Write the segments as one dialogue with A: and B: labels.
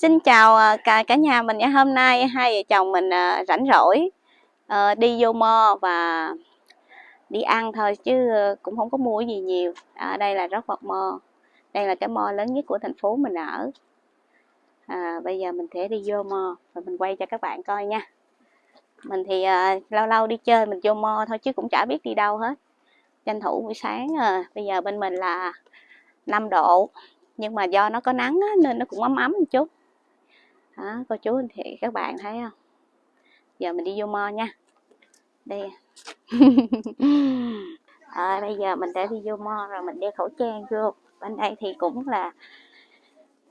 A: Xin chào à, cả cả nhà mình ngày Hôm nay hai vợ chồng mình à, rảnh rỗi ờ, đi vô mo và đi ăn thôi chứ ờ, cũng không có mua gì nhiều. Ở đây là rất vật mo. Đây là cái mo lớn nhất của thành phố mình ở. À, bây giờ mình sẽ đi vô mo và mình quay cho các bạn coi nha. Mình thì uh, lâu lâu đi chơi mình vô mo thôi chứ cũng chả biết đi đâu hết. Tranh thủ buổi sáng à, bây giờ bên mình là 5 độ nhưng mà do nó có nắng á, nên nó cũng ấm ấm một chút đó cô chú anh chị các bạn thấy không? Giờ mình đi vô mo nha. Đây à, bây giờ mình đã đi vô mo rồi mình đeo khẩu trang vô. Bên đây thì cũng là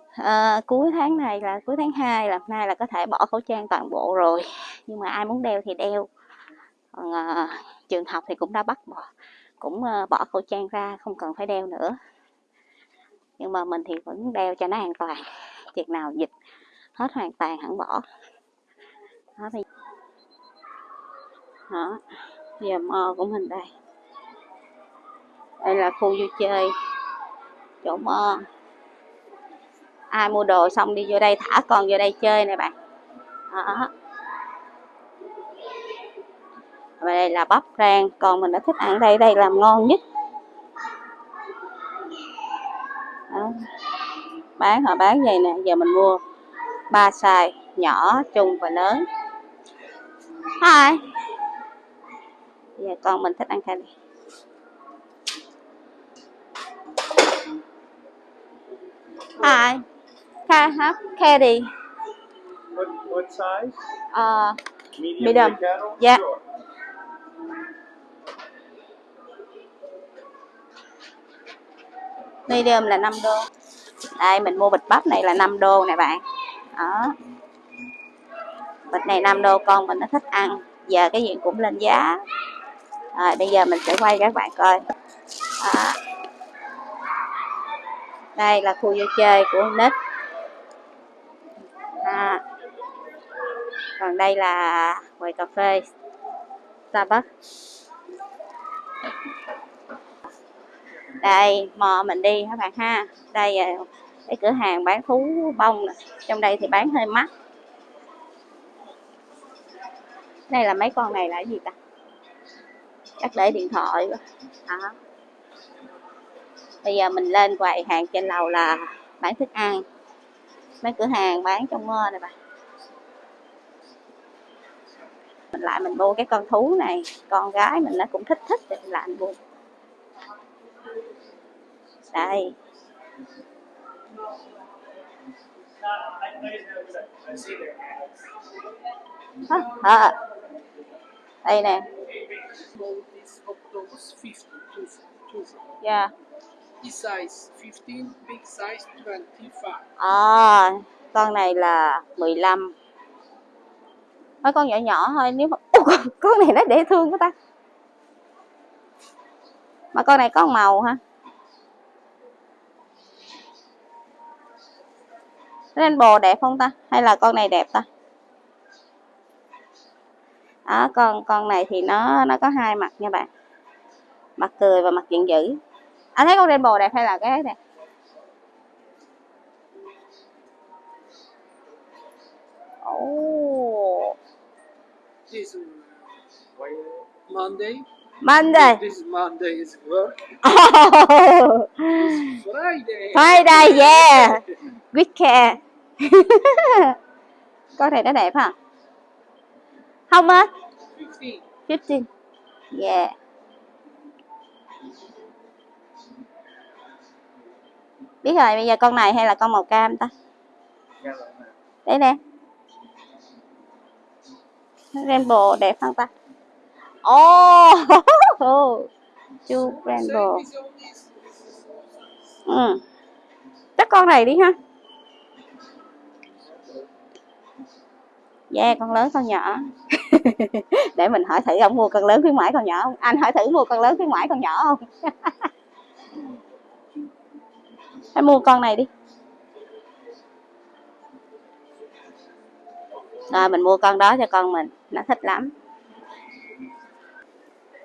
A: à, cuối tháng này là cuối tháng 2 là nay là có thể bỏ khẩu trang toàn bộ rồi. Nhưng mà ai muốn đeo thì đeo. Còn à, trường học thì cũng đã bắt bỏ cũng à, bỏ khẩu trang ra không cần phải đeo nữa. Nhưng mà mình thì vẫn đeo cho nó an toàn. Chừng nào dịch hết hoàn toàn, hẳn bỏ. Đó, bây đó, giờ mò của mình đây. Đây là khu vui chơi, chỗ mò. Ai mua đồ xong đi vô đây thả con vô đây chơi nè bạn. Đó. Và đây là bắp rang còn mình đã thích ăn đây đây làm ngon nhất. Đó. bán họ bán vậy nè? Giờ mình mua ba size nhỏ trung và lớn Hi giờ con mình thích ăn candy Hi Can I have candy
B: What, what size?
A: uh,
B: Medium,
A: Medium. Yeah.
B: Sure.
A: medium là 5 đô đây mình mua bịch bắp này là 5 đô nè bạn đó. Bịch này 5 đô con mình nó thích ăn. Giờ cái gì cũng lên giá. Rồi, bây giờ mình sẽ quay các bạn coi. Đó. đây là khu vui chơi của nít à. còn đây là quầy cà phê Starbucks. Đây, mò mình đi các bạn ha. Đây ờ, cái cửa hàng bán thú bông này. trong đây thì bán hơi mắc. Đây là mấy con này là gì ta? Chắc để điện thoại đó. bây giờ mình lên quầy hàng trên lầu là bán thức ăn. Mấy cửa hàng bán trong mơ này bà. Mình lại mình mua cái con thú này, con gái mình nó cũng thích thích, thì mình lại mình mua. Đây. Hả? à. đây nè yeah.
C: Size 15, big size 25.
A: à, con này là 15 mấy con nhỏ nhỏ thôi nếu mà Ủa, con, con này nó dễ thương quá ta mà con này có màu hả rainbow đẹp không ta? Hay là con này đẹp ta? Đó con con này thì nó nó có hai mặt nha bạn. Mặt cười và mặt giận dữ. Anh thấy con rainbow đẹp hay là cái này? Oh.
C: This uh, Monday.
A: Monday
C: This Monday is work.
A: oh,
C: Friday.
A: Friday yeah. Weekend con này nó đẹp hả? Không á?
C: 15.
A: 15 yeah. Biết rồi, bây giờ con này hay là con màu cam ta? Đấy nè. Rainbow đẹp không ta? Oh! oh! Chu rainbow. Ừ. Chắc con này đi ha. Yeah con lớn con nhỏ. Để mình hỏi thử ông mua con lớn khuyến mãi con nhỏ không? Anh hỏi thử mua con lớn khuyến mãi con nhỏ không? Hãy mua con này đi. Rồi mình mua con đó cho con mình. Nó thích lắm.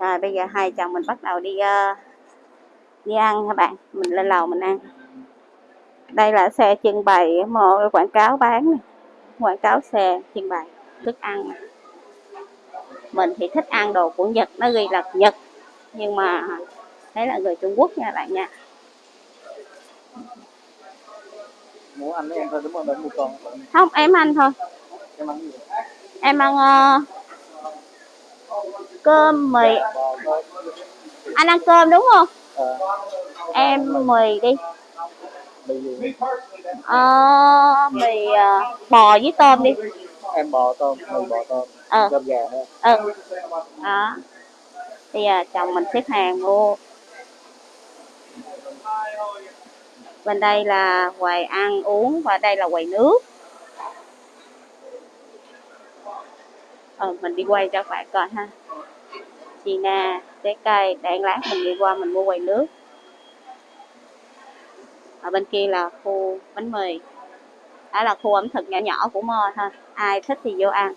A: Rồi bây giờ hai chồng mình bắt đầu đi uh, đi ăn các bạn? Mình lên lầu mình ăn. Đây là xe trưng bày mô quảng cáo bán này quảng cáo xe trưng bày thức ăn này. mình thì thích ăn đồ của nhật nó ghi là nhật nhưng mà đấy là người trung quốc nha bạn nha
B: Muốn ăn em thôi đúng không? Một con.
A: không em ăn thôi
B: Em ăn gì?
A: em ăn ờ, cơm mì anh ăn cơm đúng không
B: Ờ,
A: em mì đi Ờ, mì ờ, bò với tôm đi
B: Em bò tôm, mì bò tôm.
A: Ờ.
B: Cơm gà ha.
A: ừ đó bây giờ chồng mình xếp hàng mua bên đây là quầy ăn uống và đây là quầy nước ờ mình đi quay cho các bạn coi ha chị na trái cây để lát mình đi qua mình mua quầy nước ở bên kia là khu bánh mì. Đó là khu ẩm thực nhỏ nhỏ của mo thôi ai thích thì vô ăn.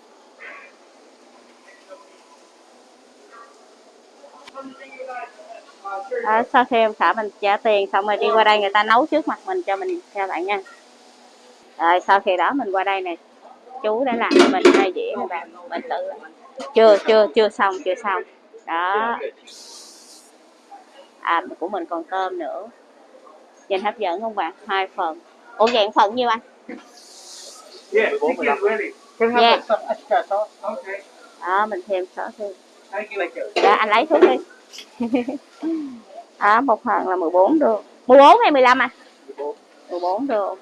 A: Đó, sau khi em xã mình trả tiền xong rồi đi qua đây người ta nấu trước mặt mình cho mình theo bạn nha. Rồi sau khi đó mình qua đây nè. Chú đã làm cho mình hai dĩa này bạn. Mình tự chưa chưa chưa xong chưa xong. Đó. À của mình còn cơm nữa nhìn hấp dẫn không bạn? Hai phần. Ủa dạng phần nhiêu anh?
B: Yeah. Can have
A: Yeah.
B: some extra sauce?
C: Okay.
A: đó mình thêm sữa thêm.
C: Thank you later.
A: dạ anh lấy thuốc đi. Đó một phần là 14 đô 14 hay 15 à 14 đô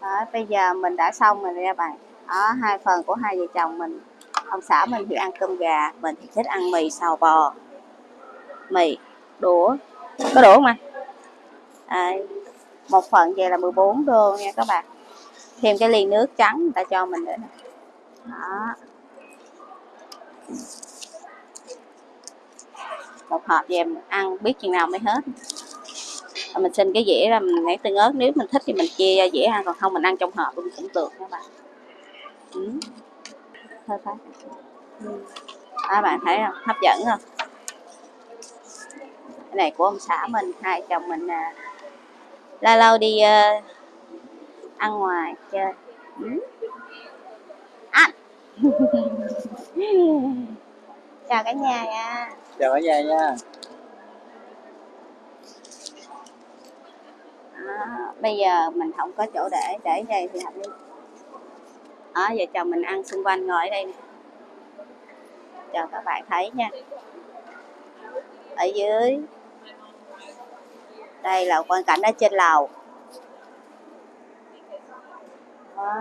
A: đó, bây giờ mình đã xong rồi nha bạn. Đó hai phần của hai vợ chồng mình ông xã mình thì ăn cơm gà, mình thì thích ăn mì xào bò. Mì, đũa, có đũa không anh? À, một phần vậy là 14 đô nha các bạn. Thêm cái ly nước trắng người ta cho mình nữa nè. Đó. Một hộp về mình ăn, biết chừng nào mới hết. Mình xin cái dĩa ra mình lấy tương ớt nếu mình thích thì mình chia ra dĩa ăn, còn không mình ăn trong hộp cũng cũng được các bạn. Ừ phải ừ. đó bạn thấy không? Hấp dẫn không? Cái này của ông xã mình hai chồng mình à, lâu lâu đi ờ, ăn ngoài chơi. Ừ. ăn chào cả nhà nha.
B: Chào cả nhà nha.
A: Đó, bây giờ mình không có chỗ để để đây thì hợp lý đó, giờ chồng mình ăn xung quanh ngồi ở đây nè. Cho các bạn thấy nha. Ở dưới. Đây là quan cảnh ở trên lầu. Đó.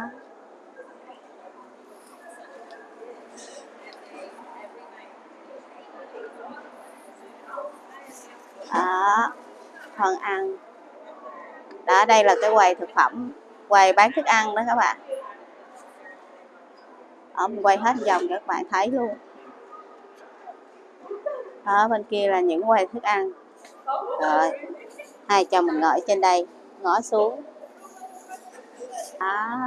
A: đó phần ăn. Đó, đây là cái quầy thực phẩm, quầy bán thức ăn đó các bạn ở mình quay hết vòng các bạn thấy luôn. Đó bên kia là những quầy thức ăn. Rồi hai chồng mình ngồi ở trên đây ngó xuống. Đó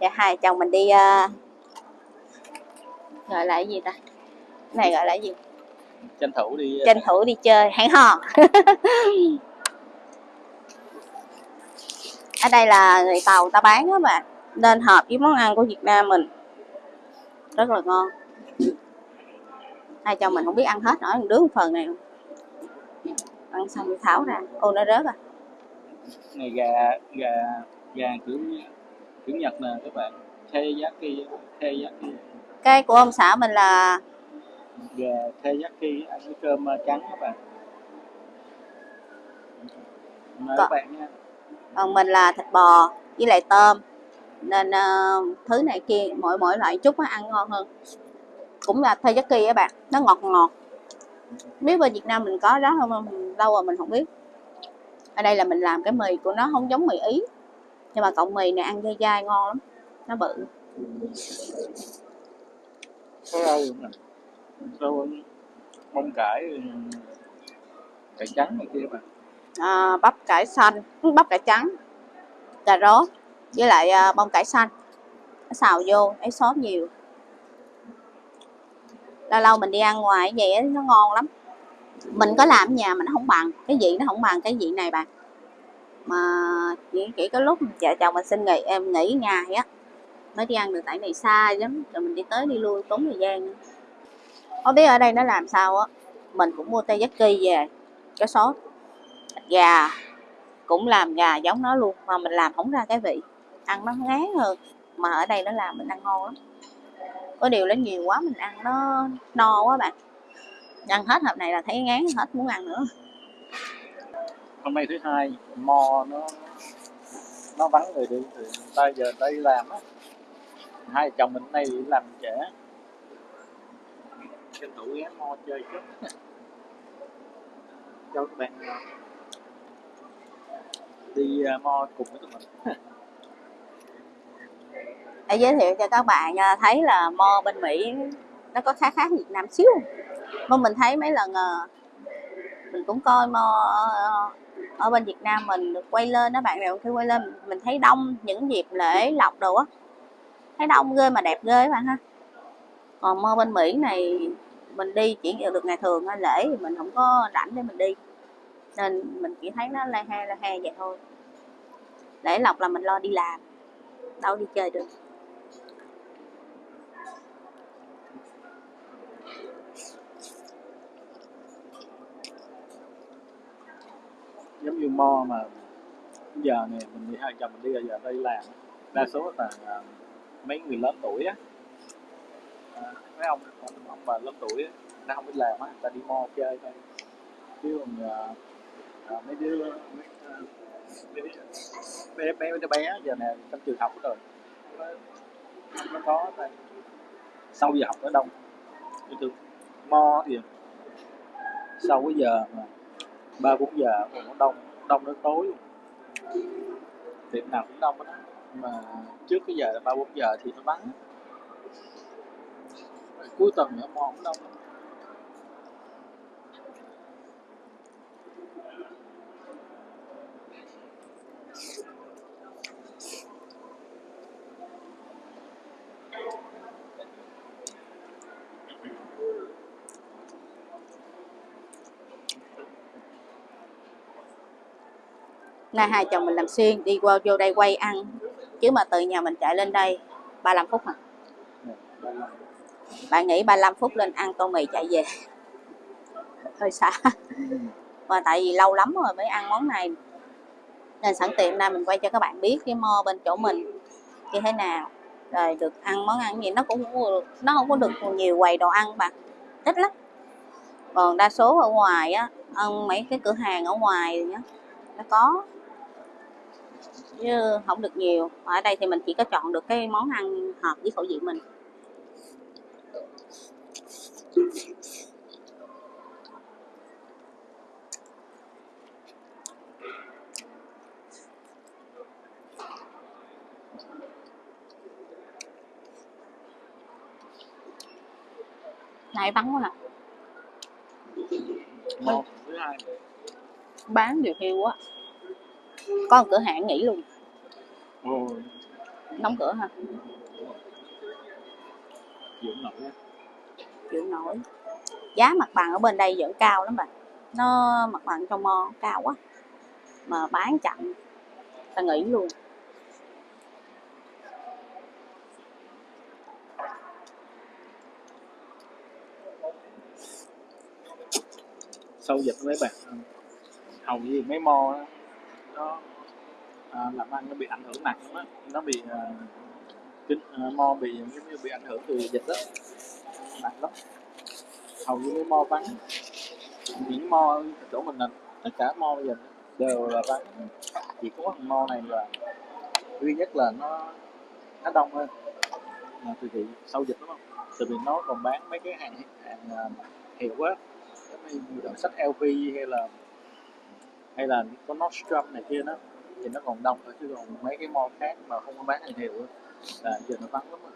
A: và hai chồng mình đi uh, gọi là cái gì ta? Cái này gọi là cái gì?
B: Tranh thủ đi.
A: tranh thủ đi chơi hẹn hò. Ở đây là người tàu ta bán á bạn nên hợp với món ăn của Việt Nam mình rất là ngon hai chồng mình không biết ăn hết nổi đứa một phần này ăn xong thì tháo ra ô nó rớt à
B: Này gà gà gà kiểu kiểu Nhật nè các bạn. Teriyaki, teriyaki.
A: cái của ông xã mình là
B: Gà teriyaki ăn với cơm ờ, trắng các bạn. Mời
A: Có-
B: các bạn nha.
A: còn mình là thịt bò với lại tôm nên ờ, thứ này kia mỗi mỗi loại chút nó ăn ngon hơn. Cũng là teriyaki á bạn nó ngọt ngọt. Biết bên Việt Nam mình có đó không lâu rồi mình không biết. Ở đây là mình làm cái mì của nó không giống mì ý nhưng mà cọng mì này ăn dai dai ngon lắm nó bự.
B: Rau bông cải cải trắng này kia các bạn.
A: à, bắp cải xanh bắp cải trắng cà rốt với lại à, bông cải xanh. Xào vô ấy sốt nhiều. Lâu lâu mình đi ăn ngoài vậy nó ngon lắm. Mình có làm ở nhà mình nó không bằng cái vị nó không bằng cái vị này bạn. Mà chỉ, chỉ có lúc vợ chồng mình xin nghỉ em nghỉ ngày á mới đi ăn được tại này xa lắm rồi mình đi tới đi lui tốn thời gian không biết ở đây nó làm sao á mình cũng mua teriyaki về cái sốt gà cũng làm gà giống nó luôn mà mình làm không ra cái vị ăn nó ngán hơn. Mà ở đây nó làm mình ăn ngon lắm. Có điều nó nhiều quá mình ăn nó no quá bạn. Ăn hết hộp này là thấy ngán, hết muốn ăn nữa.
B: Hôm nay thứ hai mò nó nó vắng người đi, thì ta giờ đây ta đi làm á. Hai chồng mình nay đi làm trễ. Tranh thủ ghé mò chơi chút. Cho các bạn à, đi à, mò cùng với tụi mình
A: để giới thiệu cho các bạn à, thấy là mo bên Mỹ nó có khá khác Việt Nam xíu. Mà mình thấy mấy lần ờ, mình cũng coi mo ờ, ở- bên Việt Nam mình được quay lên đó, bạn nào khi quay lên. Mình thấy đông, những dịp lễ lộc đồ á, thấy đông ghê mà đẹp ghê các bạn ha. Còn mo bên Mỹ này, mình đi chỉ được ngày thường thôi, lễ thì mình không có rảnh để mình đi. Nên mình chỉ thấy nó la he la he vậy thôi. Lễ lộc là mình lo đi làm đâu đi chơi được.
B: Giống như mo mà giờ này mình đi hai chồng mình đi giờ đây làm. Đa số là à, mấy người lớn tuổi á. À, mấy ông ông, bà lớn tuổi á nó không biết làm á ta đi mo chơi thôi. Chứ còn à, à mấy đứa mấy, à, bé bé bé bé giờ này trong trường học rồi. Nó, nó có này sau giờ học nó đông như thường mo thì sau cái giờ mà ba bốn giờ còn nó đông đông đến tối. Luôn tiệm nào cũng đông đó mà trước cái giờ là ba bốn giờ thì nó vắng. Cuối tuần nữa mo cũng đông lắm.
A: Nay hai chồng mình làm xuyên đi qua vô đây quay ăn. Chứ mà từ nhà mình chạy lên đây 35 phút hả? Bạn nghĩ 35 phút lên ăn tô mì chạy về. Hơi xa.
B: Ừ.
A: mà tại vì lâu lắm rồi mới ăn món này nên sẵn tiện đây mình quay cho các bạn biết cái mo bên chỗ mình như thế nào. Rồi được ăn món ăn gì, nó cũng nó không có được nhiều quầy đồ ăn bạn ít lắm. Còn đa số ở ngoài á, ăn mấy cái cửa hàng ở ngoài nhá, nó có. Chứ không được nhiều. Ở đây thì mình chỉ có chọn được cái món ăn hợp với khẩu vị mình. Này vắng quá nè
B: hai.
A: Bán điều hiu quá. Có một cửa hàng nghỉ luôn. Đóng cửa ha
B: dưỡng nổi
A: chịu nổi. Giá mặt bằng ở bên đây vẫn cao lắm bạn nó mặt bằng trong mo cao quá. Mà bán chậm. Ta nghỉ luôn
B: sâu dịch với bạn. Hầu như mấy mo đó, nó à, làm ăn nó bị ảnh hưởng nặng lắm nó bị à, kinh à, mo bị giống như bị ảnh hưởng từ dịch đó nặng lắm. Hầu như mấy mo vắng những mo chỗ mình là tất cả mo bây giờ đều là vắng. Chỉ có thằng mo này là duy nhất là nó nó đông hơn là từ thị sau dịch đúng không? Từ vì nó còn bán mấy cái hàng hàng à, hiệu á như đoạn sách LV hay là hay là có Nordstrom này kia đó thì nó còn đông thôi chứ còn mấy cái mall khác mà không có bán hàng hiệu là giờ nó vắng lắm rồi.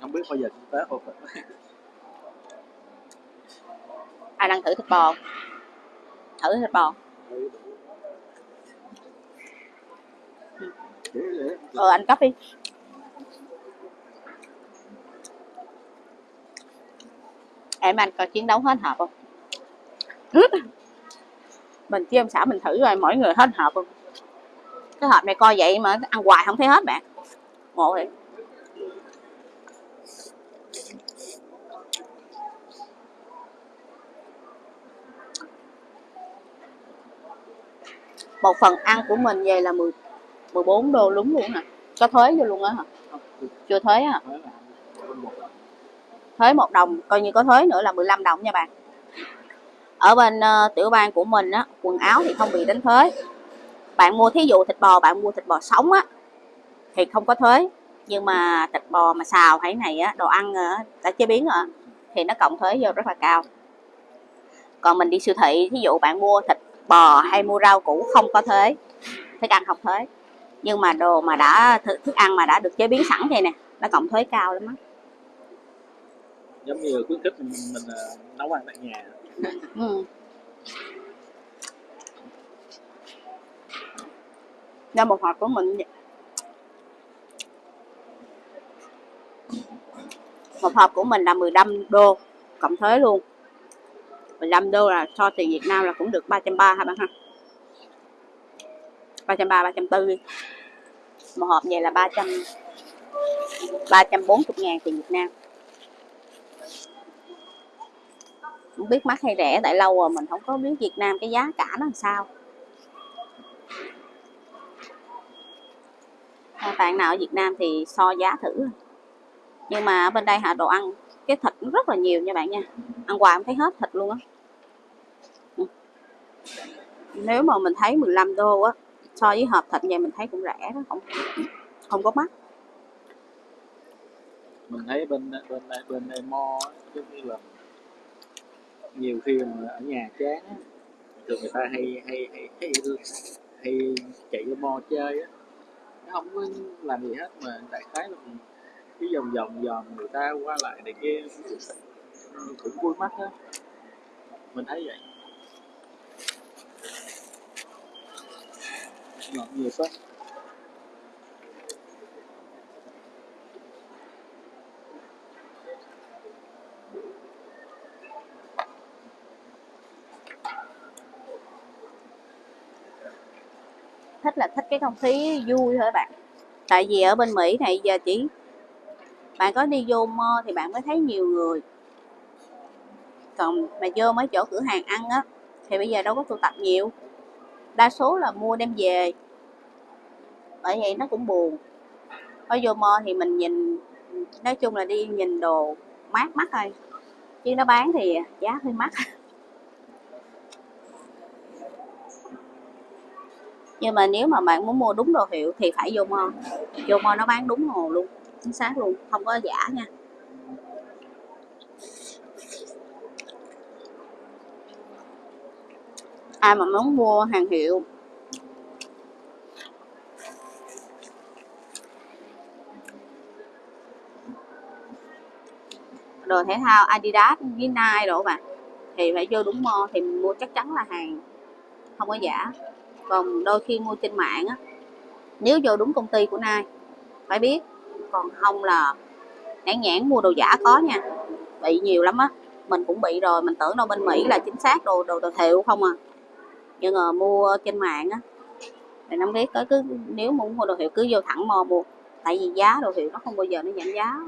B: Không biết bao giờ kinh tế hồi.
A: Ai đang thử thịt bò? Thử thịt bò.
B: Ừ,
A: ừ anh copy. Em anh coi chiến đấu hết hộp không? Mình chứ ông xã mình thử rồi mỗi người hết hộp không? Cái hộp này coi vậy mà ăn hoài không thấy hết bạn. Ngộ thiệt một phần ăn của mình về là 10 14 đô đúng luôn hả? Có thuế vô luôn á hả? Chưa thuế hả
B: mới là bên một
A: thuế một đồng coi như có thuế nữa là 15 đồng nha bạn. Ở bên uh, tiểu bang của mình á quần áo thì không bị đánh thuế. Bạn mua thí dụ thịt bò bạn mua thịt bò sống á thì không có thuế. Nhưng mà thịt bò mà xào hay này á đồ ăn á đã chế biến rồi thì nó cộng thuế vô rất là cao. Còn mình đi siêu thị thí dụ bạn mua thịt bò hay mua rau củ không có thuế thức ăn không thuế. Nhưng mà đồ mà đã thức, ăn mà đã được chế biến sẵn thì nè nó cộng thuế cao lắm á
B: giống như khuyến khích mình, mình uh, nấu ăn tại nhà.
A: Ừ. Ra một hộp của mình. Một hộp của mình là 15 đô cộng thuế luôn. 15 đô là so tiền Việt Nam là cũng được 330 hả bạn ha? 330 340 một hộp vậy là 300 340 ngàn tiền Việt Nam. Không biết mắc hay rẻ tại lâu rồi mình không có biết Việt Nam cái giá cả nó làm sao. À, bạn nào ở Việt Nam thì so giá thử. Nhưng mà ở bên đây hả đồ ăn cái thịt rất là nhiều nha bạn nha. Ăn hoài không thấy hết thịt luôn á. Ừ. Nếu mà mình thấy 15 đô á so với hộp thịt vậy mình thấy cũng rẻ đó không không có mắc.
B: Mình thấy bên bên bên đây mo giống như là nhiều khi mà ở nhà chán á, thường người ta hay hay hay hay, hay chạy vô mo chơi á. Nó không có làm gì hết mà đại khái là cái vòng vòng vòng người ta qua lại này kia cũng vui mắt á. Mình thấy vậy. Ngọt nhiều sách
A: thích là thích cái không khí vui thôi bạn. Tại vì ở bên Mỹ này giờ chỉ bạn có đi vô mơ thì bạn mới thấy nhiều người. Còn mà vô mấy chỗ cửa hàng ăn á, thì bây giờ đâu có tụ tập nhiều. Đa số là mua đem về. Bởi vậy nó cũng buồn. Ở vô mơ thì mình nhìn, nói chung là đi nhìn đồ mát mắt thôi. Chứ nó bán thì giá hơi mắc. nhưng mà nếu mà bạn muốn mua đúng đồ hiệu thì phải vô mo vô mo nó bán đúng hồ luôn, chính xác luôn, không có giả nha. Ai mà muốn mua hàng hiệu? Đồ thể thao Adidas với Nike đồ bạn. Thì phải vô đúng mo thì mình mua chắc chắn là hàng, không có giả còn đôi khi mua trên mạng á. Nếu vô đúng công ty của nai phải biết, còn không là nhãn nhãn mua đồ giả có nha. Bị nhiều lắm á, mình cũng bị rồi, mình tưởng đâu bên Mỹ là chính xác đồ đồ đồ hiệu không à. Nhưng mà mua trên mạng á, thì năm biết, tới cứ nếu muốn mua đồ hiệu cứ vô thẳng mò mua tại vì giá đồ hiệu nó không bao giờ nó giảm giá.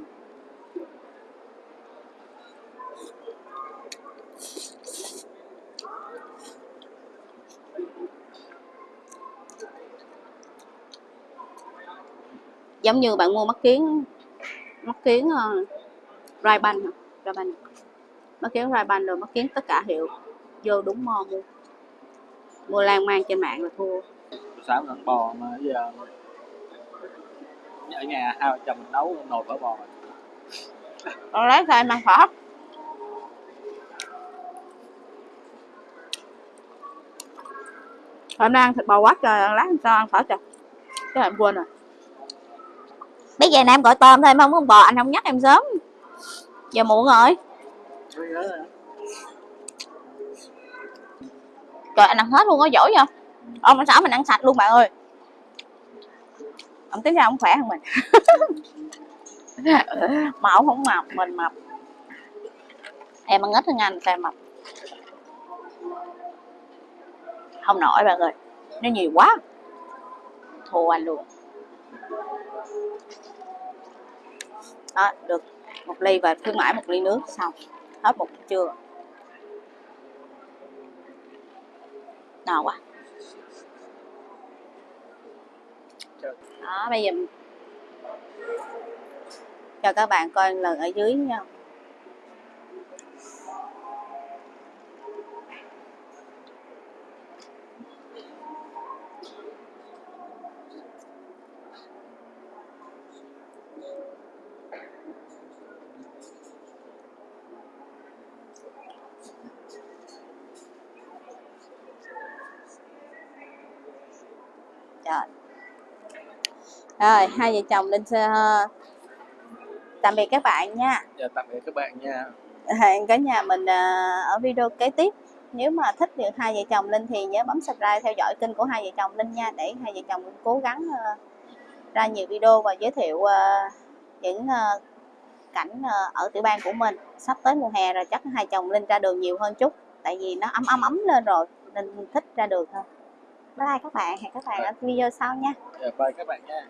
A: Giống như bạn mua mắt kiến mắt kiến uh, ray ban ray ban. Mắt kiến ray ban rồi mắt kiến tất cả hiệu. Vô đúng mo mua. Mua lan man trên mạng là thua.
B: Sáng ăn bò mà giờ ở nhà hai vợ chồng mình nấu nồi phở bò.
A: Còn lấy em ăn phở hôm nay ăn thịt bò quá trời lát sao ăn phở trời cái em quên rồi bây giờ này em gọi tôm thôi, em không có bò, anh không nhắc em sớm. Giờ muộn rồi. Trời, anh ăn hết luôn có giỏi không ông anh xã mình ăn sạch luôn, bạn ơi. Ông tính ra ông khỏe hơn mình. Mà ông không mập, mình mập. Em ăn ít hơn anh, sao em mập? Không nổi, bạn ơi. Nó nhiều quá. Thua anh luôn. Đó, được một ly và khuyến mãi một ly nước, xong. Hết một trưa no quá. Đó, bây giờ cho các bạn, coi lần ở dưới nha. Trời. Rồi, hai vợ chồng sẽ ờ, tạm biệt các bạn nha.
B: Dạ, tạm biệt các bạn nha
A: Hẹn cả nhà mình ờ, ở video kế tiếp. Nếu mà thích được hai vợ chồng Linh thì nhớ bấm subscribe theo dõi kênh của hai vợ chồng Linh nha để hai vợ chồng cố gắng ờ, ra nhiều video và giới thiệu ờ, những ờ, cảnh ờ, ở tiểu bang của mình. Sắp tới mùa hè rồi chắc hai chồng Linh ra đường nhiều hơn chút tại vì nó ấm ấm ấm lên rồi nên thích ra đường hơn. Bye các bạn, hẹn các bạn ở video sau nha.
B: dạ bye các bạn nha